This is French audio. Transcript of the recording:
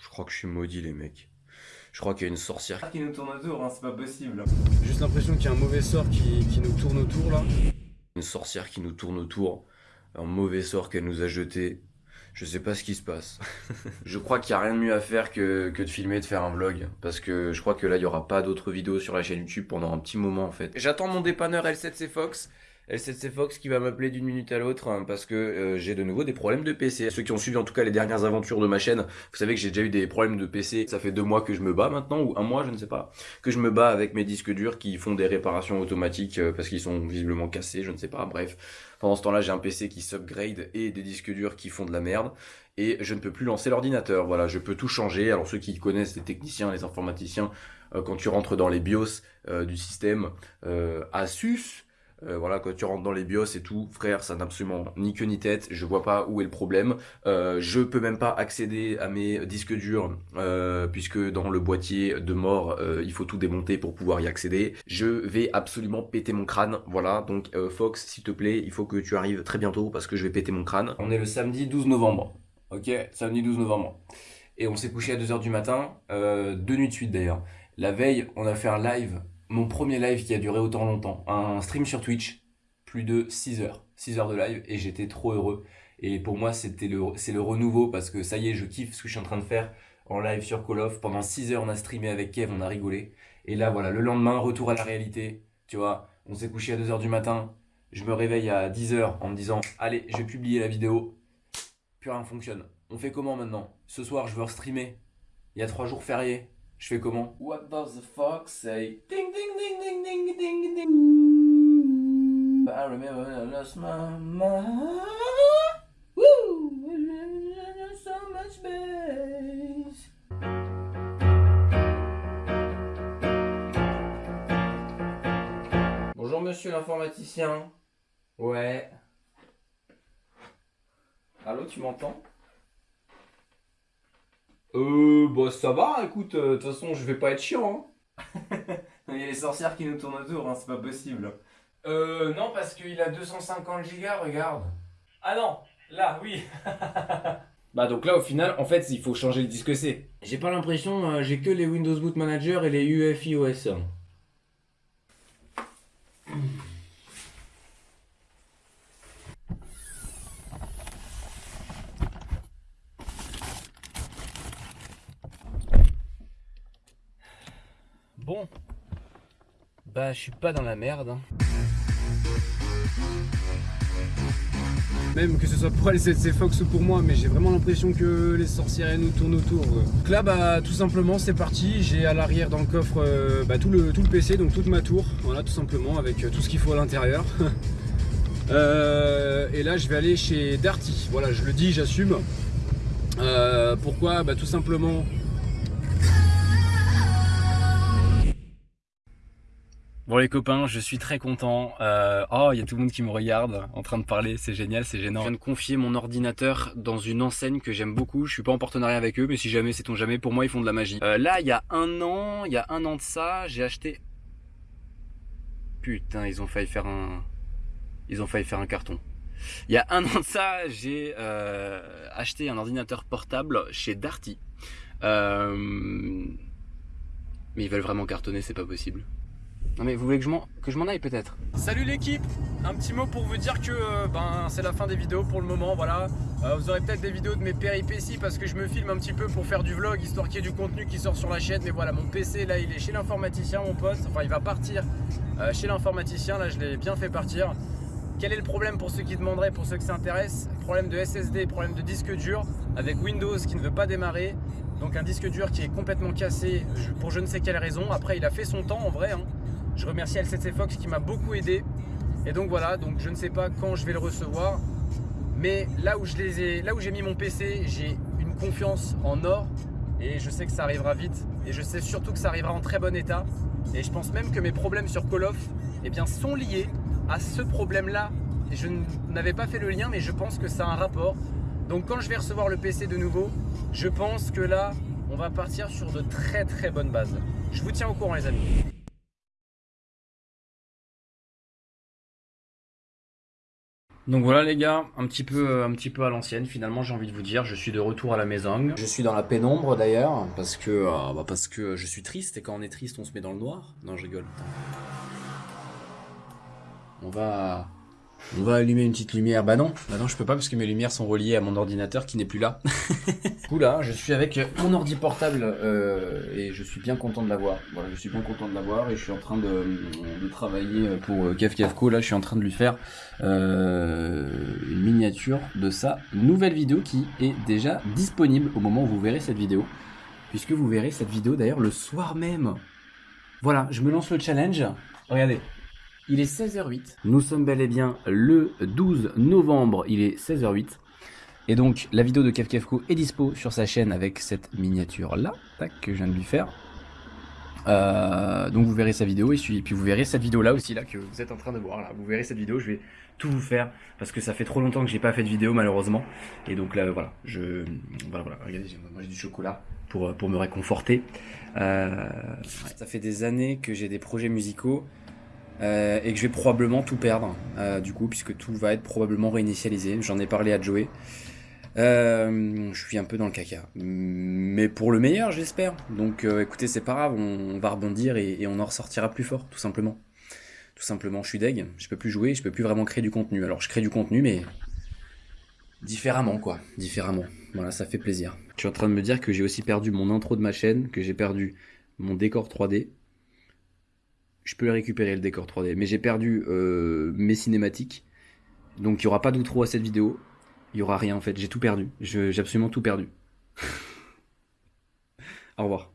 Je crois que je suis maudit, les mecs. Je crois qu'il y a une sorcière qui nous tourne autour, hein, c'est pas possible. J'ai juste l'impression qu'il y a un mauvais sort qui, qui nous tourne autour là. Une sorcière qui nous tourne autour. Un mauvais sort qu'elle nous a jeté. Je sais pas ce qui se passe. je crois qu'il n'y a rien de mieux à faire que, que de filmer, de faire un vlog. Parce que je crois que là, il n'y aura pas d'autres vidéos sur la chaîne YouTube pendant un petit moment en fait. J'attends mon dépanneur L7C Fox. L7C Fox qui va m'appeler d'une minute à l'autre hein, parce que euh, j'ai de nouveau des problèmes de PC. Ceux qui ont suivi en tout cas les dernières aventures de ma chaîne, vous savez que j'ai déjà eu des problèmes de PC. Ça fait deux mois que je me bats maintenant, ou un mois, je ne sais pas, que je me bats avec mes disques durs qui font des réparations automatiques euh, parce qu'ils sont visiblement cassés, je ne sais pas, bref. Pendant ce temps-là, j'ai un PC qui s'upgrade et des disques durs qui font de la merde. Et je ne peux plus lancer l'ordinateur. Voilà, je peux tout changer. Alors ceux qui connaissent les techniciens, les informaticiens, euh, quand tu rentres dans les BIOS du système Asus, euh, voilà, quand tu rentres dans les BIOS et tout, frère, ça n'a absolument ni queue ni tête. Je vois pas où est le problème. Euh, je peux même pas accéder à mes disques durs euh, puisque dans le boîtier de mort, il faut tout démonter pour pouvoir y accéder. Je vais absolument péter mon crâne. Voilà, donc Fox, s'il te plaît, il faut que tu arrives très bientôt parce que je vais péter mon crâne. On est le samedi 12 novembre. Ok, samedi 12 novembre. Et on s'est couché à 2h du matin, deux nuits de suite d'ailleurs. La veille, on a fait un live mon premier live qui a duré autant longtemps. Un stream sur Twitch, plus de 6 heures. 6 heures de live et j'étais trop heureux. Et pour moi, c'était le, c'est le renouveau parce que ça y est, je kiffe ce que je suis en train de faire en live sur Call of. Pendant 6 heures, on a streamé avec Kev, on a rigolé. Et là, voilà, le lendemain, retour à la réalité. Tu vois, on s'est couché à 2 heures du matin. Je me réveille à 10 heures en me disant, allez, je vais publier la vidéo. Plus rien fonctionne. On fait comment maintenant? Ce soir, je veux streamer. Il y a 3 jours fériés. Je fais comment? What does the fox say Ding ding ding ding ding ding ding. When I So much Bonjour monsieur l'informaticien. Ouais. Allô, tu m'entends? Euh, bah ça va, écoute, euh, de toute façon, je vais pas être chiant. Hein. Il y a les sorcières qui nous tournent autour, hein, c'est pas possible. Euh, non, parce qu'il a 250 gigas, regarde. Ah non, là, oui. bah donc là, au final, en fait, il faut changer le disque C. J'ai pas l'impression, euh, j'ai que les Windows Boot Manager et les UEFI OS. Bon, bah je suis pas dans la merde. Hein. Même que ce soit pour les CC Fox ou pour moi, mais j'ai vraiment l'impression que les sorcières nous tournent autour. Donc là, bah tout simplement, c'est parti. J'ai à l'arrière dans le coffre euh, bah, tout, le, tout PC, donc toute ma tour. Voilà, tout simplement, avec euh, tout ce qu'il faut à l'intérieur. Euh, et là, je vais aller chez Darty. Voilà, je le dis, j'assume. pourquoi? Bah tout simplement Bon les copains, je suis très content. Euh, oh, il y a tout le monde qui me regarde en train de parler, c'est génial, c'est gênant. Je viens de confier mon ordinateur dans une enseigne que j'aime beaucoup. Je suis pas en partenariat avec eux, mais si jamais, c'est ton jamais, pour moi, ils font de la magie. Euh, là, il y a un an, il y a un an de ça, j'ai acheté... Putain, ils ont failli faire un... Ils ont failli faire un carton. Il y a un an de ça, j'ai euh, acheté un ordinateur portable chez Darty. Mais ils veulent vraiment cartonner, c'est pas possible. Non mais vous voulez que je m'en aille peut-être? Salut l'équipe Un petit mot pour vous dire que euh, ben, c'est la fin des vidéos pour le moment, voilà. Euh, vous aurez peut-être des vidéos de mes péripéties parce que je me filme un petit peu pour faire du vlog, histoire qu'il y ait du contenu qui sort sur la chaîne. Mais voilà, mon PC là, il est chez l'informaticien, mon pote. Enfin, il va partir euh, chez l'informaticien, là, je l'ai bien fait partir. Quel est le problème pour ceux qui demanderaient, pour ceux qui s'intéressent Problème de SSD, problème de disque dur, avec Windows qui ne veut pas démarrer. Donc un disque dur qui est complètement cassé pour je ne sais quelle raison. Après, il a fait son temps en vrai. Hein. Je remercie L7C Fox qui m'a beaucoup aidé. Et donc voilà, donc je ne sais pas quand je vais le recevoir. Mais là où j'ai mis mon PC, j'ai une confiance en or. Et je sais que ça arrivera vite. Et je sais surtout que ça arrivera en très bon état. Et je pense même que mes problèmes sur Call of eh bien, sont liés à ce problème-là. Et je n'avais pas fait le lien, mais je pense que ça a un rapport. Donc quand je vais recevoir le PC de nouveau, je pense que là, on va partir sur de très très bonnes bases. Je vous tiens au courant les amis. Donc voilà les gars, un petit peu, un petit peu à l'ancienne finalement j'ai envie de vous dire, je suis de retour à la maison. Je suis dans la pénombre d'ailleurs, parce que, euh, bah, parce que je suis triste et quand on est triste on se met dans le noir. Non je rigole. On va, on va allumer une petite lumière. Bah non, bah non, je peux pas parce que mes lumières sont reliées à mon ordinateur qui n'est plus là. du là, je suis avec mon ordi portable euh, et je suis bien content de l'avoir. Voilà, je suis bien content de l'avoir et je suis en train de, travailler pour Kev Kevco. Là, je suis en train de lui faire euh, une miniature de sa nouvelle vidéo qui est déjà disponible au moment où vous verrez cette vidéo. Puisque vous verrez cette vidéo d'ailleurs le soir même. Voilà, je me lance le challenge. Regardez, il est 16h08. Nous sommes bel et bien le 12 novembre. Il est 16h08. Et donc, la vidéo de Kevkevko est dispo sur sa chaîne avec cette miniature-là, que je viens de lui faire. Euh, donc vous verrez sa vidéo et puis vous verrez cette vidéo là aussi là que vous êtes en train de voir là. Vous verrez cette vidéo, je vais tout vous faire parce que ça fait trop longtemps que j'ai pas fait de vidéo malheureusement. Et donc là voilà, je voilà voilà, regardez, j'ai du chocolat pour pour me réconforter. Euh, ça fait des années que j'ai des projets musicaux euh, et que je vais probablement tout perdre, euh, du coup, puisque tout va être probablement réinitialisé. J'en ai parlé à Joey. Euh, je suis un peu dans le caca. Mais pour le meilleur, j'espère. Donc écoutez, c'est pas grave, on, va rebondir et, on en ressortira plus fort, tout simplement. Tout simplement, je suis deg, je peux plus jouer, je peux plus vraiment créer du contenu. Alors je crée du contenu, mais différemment, quoi. Différemment. Voilà, ça fait plaisir. Je suis en train de me dire que j'ai aussi perdu mon intro de ma chaîne, que j'ai perdu mon décor 3D, je peux récupérer le décor 3D. Mais j'ai perdu euh, mes cinématiques. Donc il n'y aura pas d'outro à cette vidéo. Il n'y aura rien en fait. J'ai tout perdu. J'ai absolument tout perdu. Au revoir.